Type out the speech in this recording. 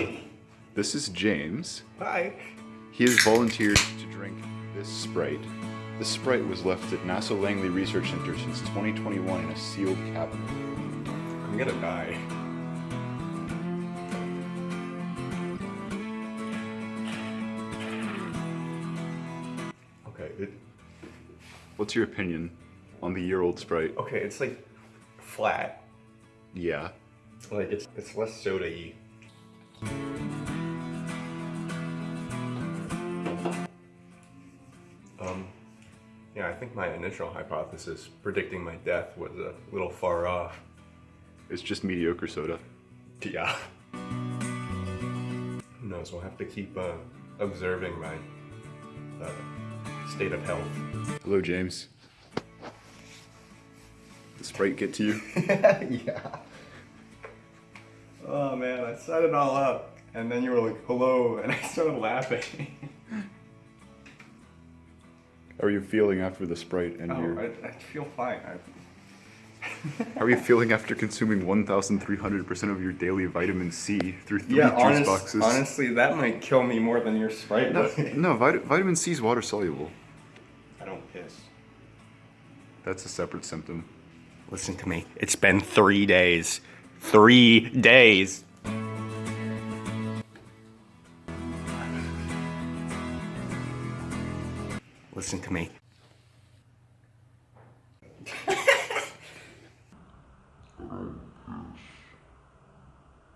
Hi. This is James. Hi. He has volunteered to drink this Sprite. The Sprite was left at NASA Langley Research Center since 2021 in a sealed cabinet. I'm gonna die. Okay, it, What's your opinion on the year-old Sprite? okay, it's like flat. Yeah. Like it's it's less soda-y. Um, yeah, I think my initial hypothesis predicting my death was a little far off. It's just mediocre soda. Yeah. Who knows? We'll have to keep uh, observing my uh, state of health. Hello, James. The Sprite get to you? yeah. Oh man, I set it all up, and then you were like, "Hello," and I started laughing. How are you feeling after the Sprite and oh, your... I, I feel fine. I... How are you feeling after consuming 1,300% of your daily vitamin C through three yeah, juice honest, boxes? honestly, that might kill me more than your Sprite. No, no vit- vitamin C is water soluble. I don't piss. That's a separate symptom. Listen to me. It's been three days three days. Listen to me.